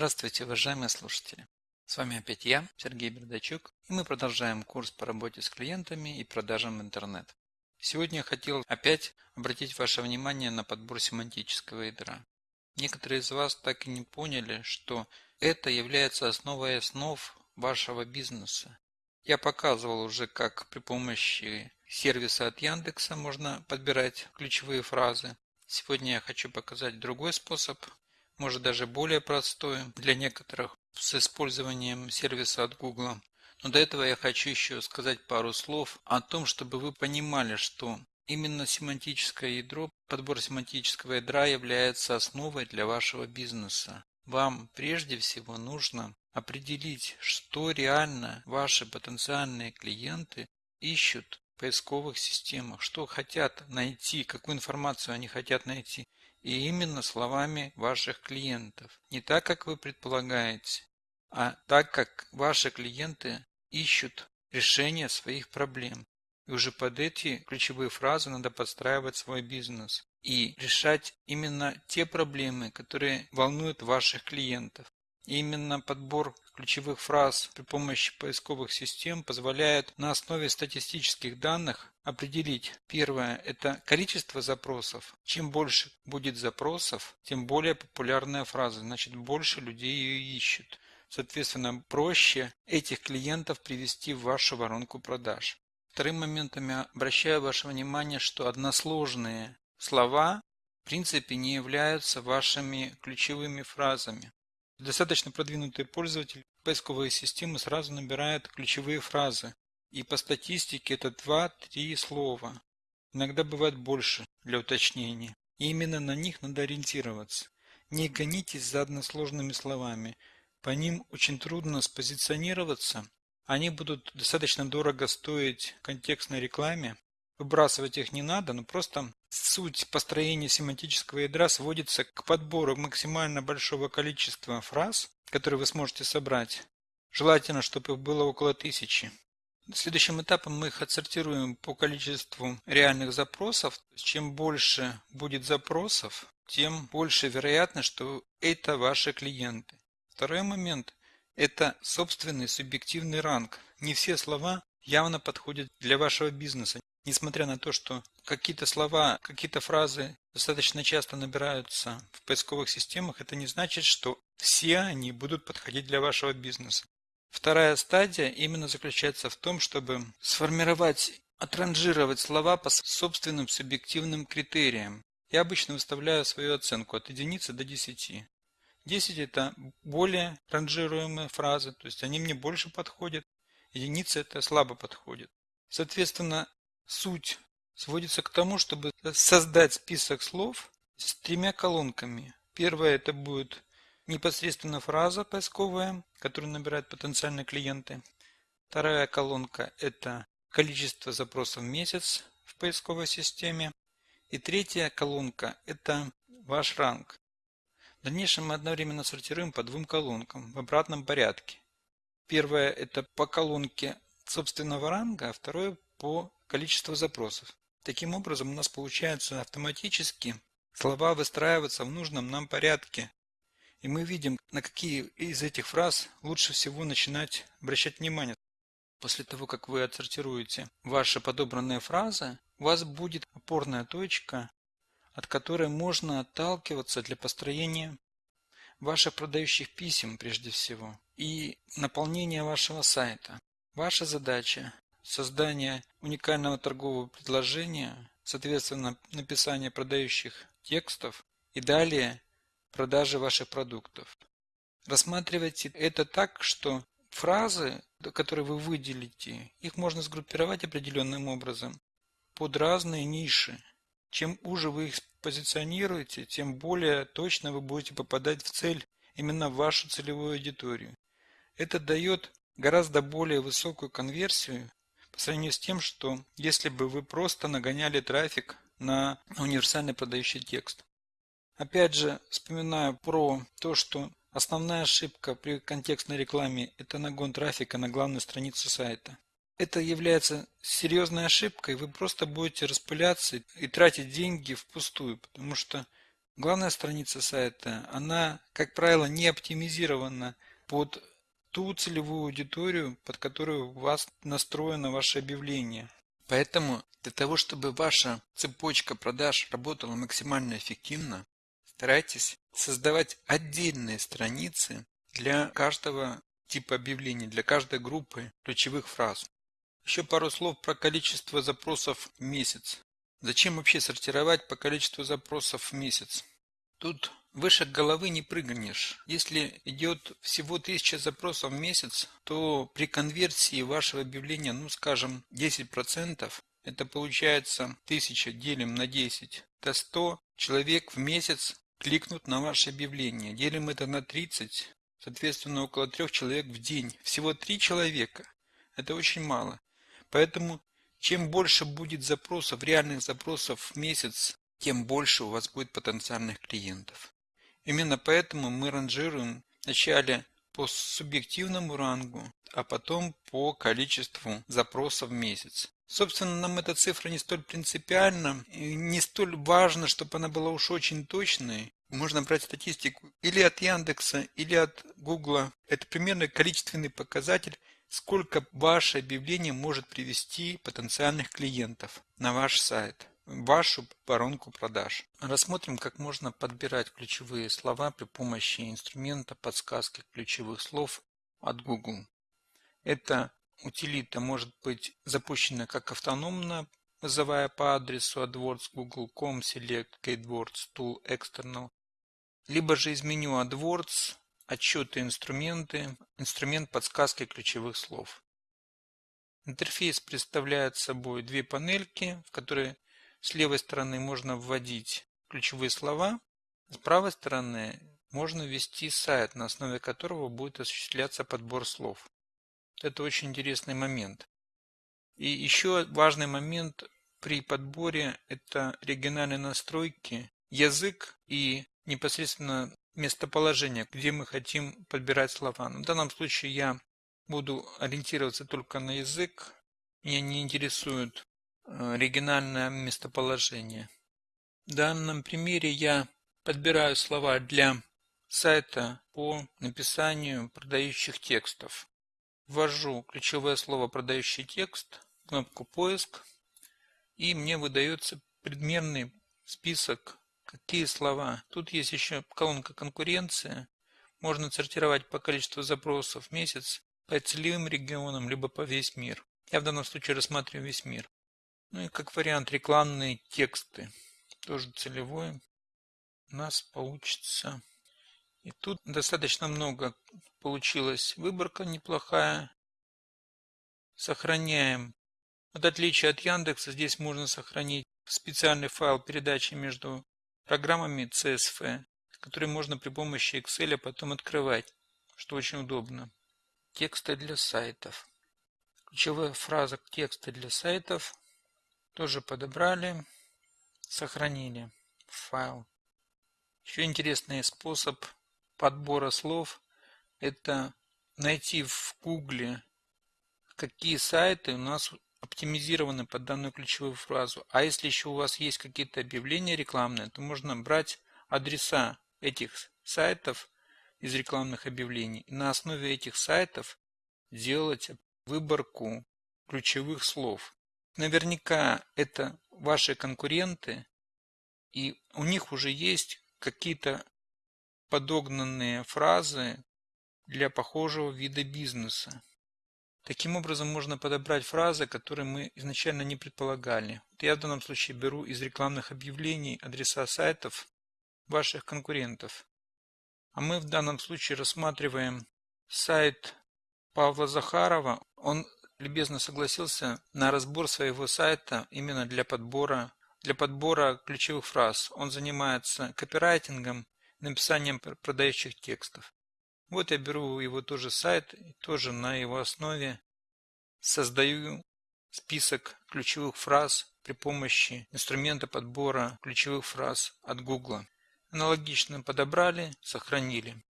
Здравствуйте, уважаемые слушатели! С вами опять я, Сергей Бердачук, и мы продолжаем курс по работе с клиентами и продажам в интернет. Сегодня я хотел опять обратить ваше внимание на подбор семантического ядра. Некоторые из вас так и не поняли, что это является основой основ вашего бизнеса. Я показывал уже, как при помощи сервиса от Яндекса можно подбирать ключевые фразы. Сегодня я хочу показать другой способ, может даже более простой для некоторых с использованием сервиса от Google. Но до этого я хочу еще сказать пару слов о том, чтобы вы понимали, что именно семантическое ядро, подбор семантического ядра является основой для вашего бизнеса. Вам прежде всего нужно определить, что реально ваши потенциальные клиенты ищут в поисковых системах, что хотят найти, какую информацию они хотят найти. И именно словами ваших клиентов. Не так, как вы предполагаете, а так, как ваши клиенты ищут решение своих проблем. И уже под эти ключевые фразы надо подстраивать свой бизнес и решать именно те проблемы, которые волнуют ваших клиентов. И именно подбор ключевых фраз при помощи поисковых систем позволяет на основе статистических данных определить. Первое – это количество запросов. Чем больше будет запросов, тем более популярная фраза, значит больше людей ее ищут. Соответственно, проще этих клиентов привести в вашу воронку продаж. Вторым моментом я обращаю ваше внимание, что односложные слова в принципе не являются вашими ключевыми фразами. Достаточно продвинутый пользователь поисковой системы сразу набирает ключевые фразы. И по статистике это 2-3 слова. Иногда бывает больше для уточнения. И именно на них надо ориентироваться. Не гонитесь за односложными словами. По ним очень трудно спозиционироваться. Они будут достаточно дорого стоить контекстной рекламе. Выбрасывать их не надо, но просто суть построения семантического ядра сводится к подбору максимально большого количества фраз, которые вы сможете собрать. Желательно, чтобы их было около тысячи. Следующим этапом мы их отсортируем по количеству реальных запросов. Чем больше будет запросов, тем больше вероятность, что это ваши клиенты. Второй момент – это собственный субъективный ранг. Не все слова явно подходят для вашего бизнеса. Несмотря на то, что какие-то слова, какие-то фразы достаточно часто набираются в поисковых системах, это не значит, что все они будут подходить для вашего бизнеса. Вторая стадия именно заключается в том, чтобы сформировать, отранжировать слова по собственным субъективным критериям. Я обычно выставляю свою оценку от единицы до 10. 10 это более ранжируемые фразы, то есть они мне больше подходят. Единица это слабо подходит. Соответственно, суть сводится к тому, чтобы создать список слов с тремя колонками. Первая это будет непосредственно фраза поисковая, которую набирают потенциальные клиенты. Вторая колонка это количество запросов в месяц в поисковой системе. И третья колонка это ваш ранг. В дальнейшем мы одновременно сортируем по двум колонкам в обратном порядке. Первое это по колонке собственного ранга, а второе по количеству запросов. Таким образом у нас получается автоматически слова выстраиваться в нужном нам порядке. И мы видим, на какие из этих фраз лучше всего начинать обращать внимание. После того, как вы отсортируете ваши подобранные фразы, у вас будет опорная точка, от которой можно отталкиваться для построения ваших продающих писем прежде всего и наполнения вашего сайта. Ваша задача – создание уникального торгового предложения, соответственно написание продающих текстов и далее продажи ваших продуктов. Рассматривайте это так, что фразы, которые вы выделите, их можно сгруппировать определенным образом под разные ниши. Чем уже вы их позиционируете, тем более точно вы будете попадать в цель именно в вашу целевую аудиторию. Это дает гораздо более высокую конверсию по сравнению с тем, что если бы вы просто нагоняли трафик на универсальный продающий текст. Опять же, вспоминаю про то, что основная ошибка при контекстной рекламе – это нагон трафика на главную страницу сайта это является серьезной ошибкой, вы просто будете распыляться и тратить деньги впустую, потому что Главная страница сайта, она, как правило, не оптимизирована под ту целевую аудиторию, под которую у вас настроено ваше объявление. Поэтому для того, чтобы ваша цепочка продаж работала максимально эффективно, старайтесь создавать отдельные страницы для каждого типа объявлений, для каждой группы ключевых фраз. Еще пару слов про количество запросов в месяц. Зачем вообще сортировать по количеству запросов в месяц? Тут выше головы не прыгнешь. Если идет всего 1000 запросов в месяц, то при конверсии вашего объявления, ну скажем, 10%, это получается 1000 делим на 10, это 100 человек в месяц кликнут на ваше объявление. Делим это на 30, соответственно около 3 человек в день. Всего 3 человека. Это очень мало. Поэтому чем больше будет запросов, реальных запросов в месяц тем больше у вас будет потенциальных клиентов. Именно поэтому мы ранжируем вначале по субъективному рангу, а потом по количеству запросов в месяц. Собственно, нам эта цифра не столь принципиальна, не столь важно, чтобы она была уж очень точной. Можно брать статистику или от Яндекса, или от Гугла. Это примерно количественный показатель, сколько ваше объявление может привести потенциальных клиентов на ваш сайт вашу воронку продаж. Рассмотрим, как можно подбирать ключевые слова при помощи инструмента подсказки ключевых слов от Google. Эта утилита может быть запущена как автономно, вызывая по адресу AdWords google.com select KeyWords tool external, либо же из меню AdWords отчеты инструменты, инструмент подсказки ключевых слов. Интерфейс представляет собой две панельки, в которые с левой стороны можно вводить ключевые слова, с правой стороны можно ввести сайт, на основе которого будет осуществляться подбор слов. Это очень интересный момент. И еще важный момент при подборе – это региональные настройки, язык и непосредственно местоположение, где мы хотим подбирать слова. В данном случае я буду ориентироваться только на язык. Меня не интересует Э, региональное местоположение. В данном примере я подбираю слова для сайта по написанию продающих текстов. Ввожу ключевое слово «продающий текст», кнопку «Поиск», и мне выдается предмерный список, какие слова. Тут есть еще колонка «Конкуренция». Можно сортировать по количеству запросов в месяц, по целевым регионам, либо по весь мир. Я в данном случае рассматриваю весь мир. Ну и как вариант рекламные тексты. Тоже целевой. У нас получится. И тут достаточно много получилась выборка неплохая. Сохраняем. В отличие от Яндекса, здесь можно сохранить специальный файл передачи между программами CSV, который можно при помощи Excel потом открывать, что очень удобно. Тексты для сайтов. Ключевая фраза текста для сайтов тоже подобрали, сохранили файл. Еще интересный способ подбора слов – это найти в Гугле, какие сайты у нас оптимизированы под данную ключевую фразу. А если еще у вас есть какие-то объявления рекламные, то можно брать адреса этих сайтов из рекламных объявлений и на основе этих сайтов делать выборку ключевых слов. Наверняка это ваши конкуренты, и у них уже есть какие-то подогнанные фразы для похожего вида бизнеса. Таким образом можно подобрать фразы, которые мы изначально не предполагали. Я в данном случае беру из рекламных объявлений адреса сайтов ваших конкурентов. А мы в данном случае рассматриваем сайт Павла Захарова. Он любезно согласился на разбор своего сайта именно для подбора, для подбора ключевых фраз. Он занимается копирайтингом, написанием продающих текстов. Вот я беру его тоже сайт тоже на его основе создаю список ключевых фраз при помощи инструмента подбора ключевых фраз от Google. Аналогично подобрали, сохранили.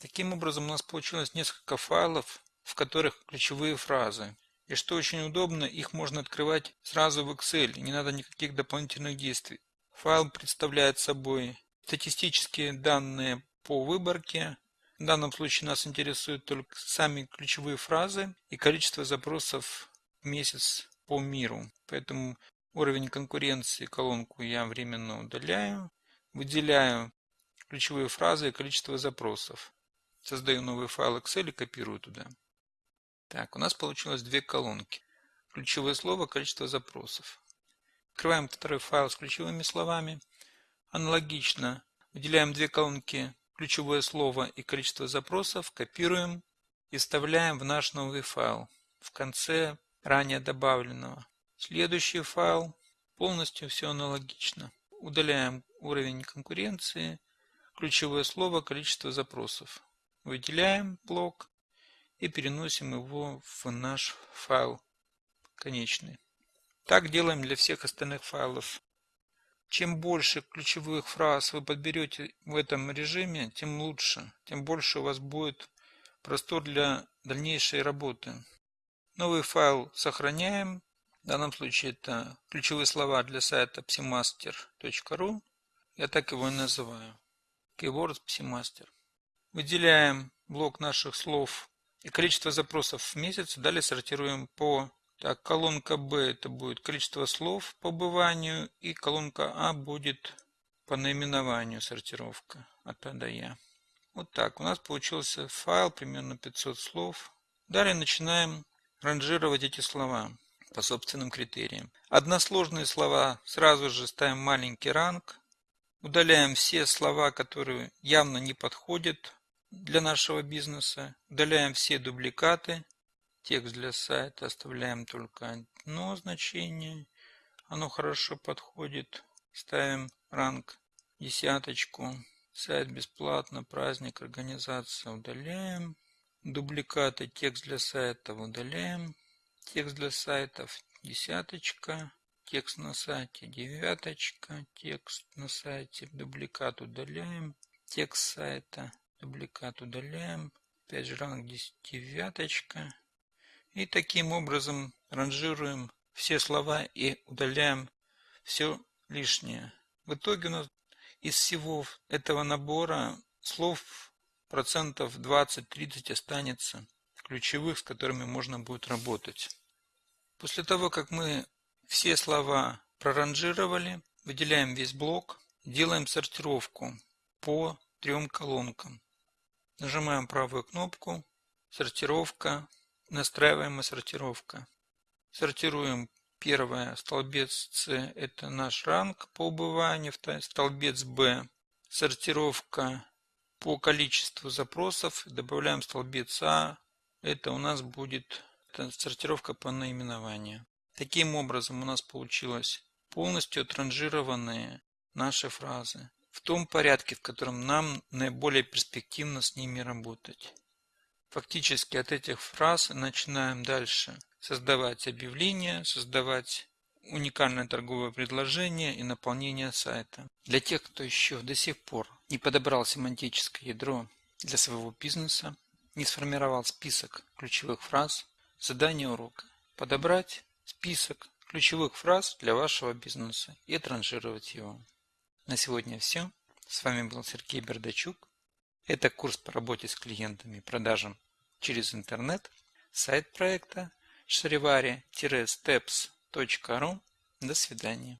Таким образом у нас получилось несколько файлов в которых ключевые фразы. И что очень удобно, их можно открывать сразу в Excel, не надо никаких дополнительных действий. Файл представляет собой статистические данные по выборке. В данном случае нас интересуют только сами ключевые фразы и количество запросов в месяц по миру. Поэтому уровень конкуренции колонку я временно удаляю. Выделяю ключевые фразы и количество запросов. Создаю новый файл Excel и копирую туда. Так, у нас получилось две колонки. Ключевое слово, количество запросов. Открываем второй файл с ключевыми словами. Аналогично выделяем две колонки ключевое слово и количество запросов, копируем и вставляем в наш новый файл в конце ранее добавленного. Следующий файл полностью все аналогично. Удаляем уровень конкуренции, ключевое слово, количество запросов. Выделяем блок и переносим его в наш файл конечный. Так делаем для всех остальных файлов. Чем больше ключевых фраз вы подберете в этом режиме, тем лучше, тем больше у вас будет простор для дальнейшей работы. Новый файл сохраняем. В данном случае это ключевые слова для сайта psimaster.ru. Я так его и называю. Keywords Psimaster. Выделяем блок наших слов и количество запросов в месяц. Далее сортируем по так, колонка Б это будет количество слов по быванию, и колонка А будет по наименованию сортировка от А до Я. Вот так. У нас получился файл, примерно 500 слов. Далее начинаем ранжировать эти слова по собственным критериям. Односложные слова сразу же ставим маленький ранг. Удаляем все слова, которые явно не подходят для нашего бизнеса. Удаляем все дубликаты. Текст для сайта оставляем только одно значение. Оно хорошо подходит. Ставим ранг десяточку. Сайт бесплатно, праздник, организация удаляем. Дубликаты, текст для сайта удаляем. Текст для сайтов десяточка. Текст на сайте девяточка. Текст на сайте дубликат удаляем. Текст сайта дубликат удаляем. Опять же ранг девяточка. И таким образом ранжируем все слова и удаляем все лишнее. В итоге у нас из всего этого набора слов процентов 20-30 останется ключевых, с которыми можно будет работать. После того, как мы все слова проранжировали, выделяем весь блок, делаем сортировку по трем колонкам. Нажимаем правую кнопку, сортировка, Настраиваемая сортировка. Сортируем первое, столбец С – это наш ранг по убыванию, столбец Б – сортировка по количеству запросов, добавляем столбец А, это у нас будет сортировка по наименованию. Таким образом у нас получилось полностью отранжированные наши фразы в том порядке, в котором нам наиболее перспективно с ними работать. Фактически от этих фраз начинаем дальше создавать объявления, создавать уникальное торговое предложение и наполнение сайта. Для тех, кто еще до сих пор не подобрал семантическое ядро для своего бизнеса, не сформировал список ключевых фраз, задание урока – подобрать список ключевых фраз для вашего бизнеса и транжировать его. На сегодня все. С вами был Сергей Бердачук. Это курс по работе с клиентами продажам через интернет. Сайт проекта shrivari-steps.ru. До свидания.